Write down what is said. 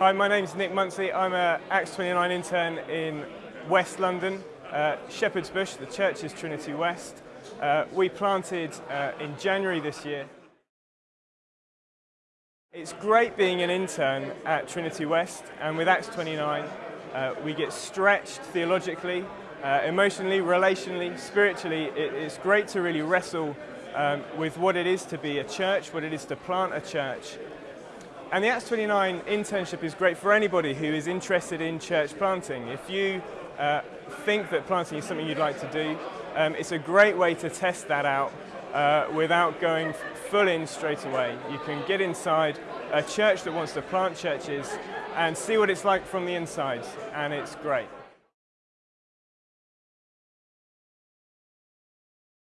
Hi, my name's Nick Munsey. I'm an Acts 29 intern in West London, uh, Shepherd's Bush. The church is Trinity West. Uh, we planted uh, in January this year. It's great being an intern at Trinity West, and with Acts 29, uh, we get stretched theologically, uh, emotionally, relationally, spiritually. It, it's great to really wrestle um, with what it is to be a church, what it is to plant a church, and the Acts 29 internship is great for anybody who is interested in church planting. If you uh, think that planting is something you'd like to do, um, it's a great way to test that out uh, without going full in straight away. You can get inside a church that wants to plant churches and see what it's like from the inside, and it's great.